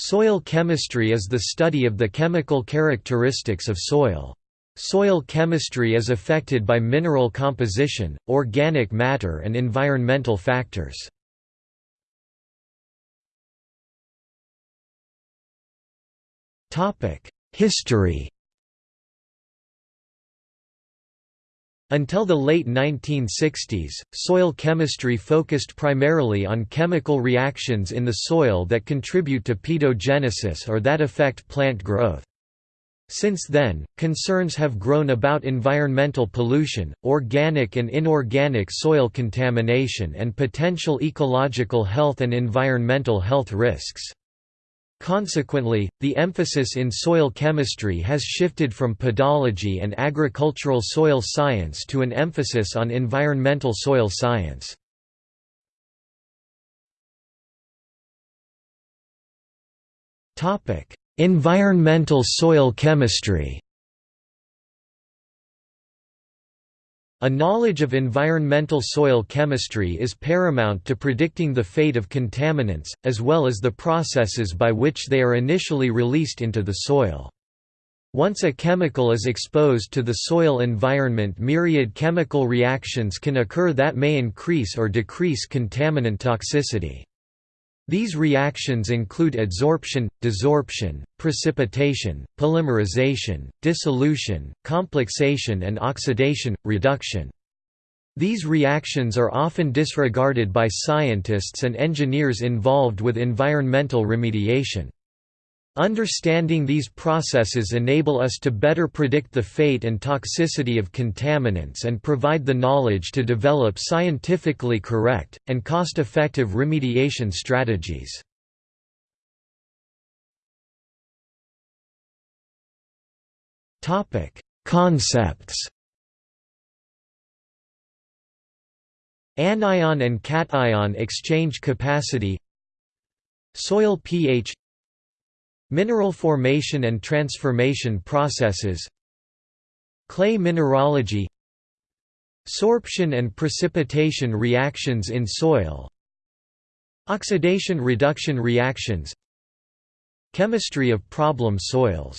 Soil chemistry is the study of the chemical characteristics of soil. Soil chemistry is affected by mineral composition, organic matter and environmental factors. History Until the late 1960s, soil chemistry focused primarily on chemical reactions in the soil that contribute to pedogenesis or that affect plant growth. Since then, concerns have grown about environmental pollution, organic and inorganic soil contamination and potential ecological health and environmental health risks. Consequently, the emphasis in soil chemistry has shifted from pedology and agricultural soil science to an emphasis on environmental soil science. environmental soil chemistry A knowledge of environmental soil chemistry is paramount to predicting the fate of contaminants, as well as the processes by which they are initially released into the soil. Once a chemical is exposed to the soil environment myriad chemical reactions can occur that may increase or decrease contaminant toxicity. These reactions include adsorption, desorption, precipitation, polymerization, dissolution, complexation and oxidation, reduction. These reactions are often disregarded by scientists and engineers involved with environmental remediation. Understanding these processes enable us to better predict the fate and toxicity of contaminants and provide the knowledge to develop scientifically correct, and cost-effective remediation strategies. Concepts. Anion and cation exchange capacity. Soil pH Mineral formation and transformation processes Clay mineralogy Sorption and precipitation reactions in soil Oxidation-reduction reactions Chemistry of problem soils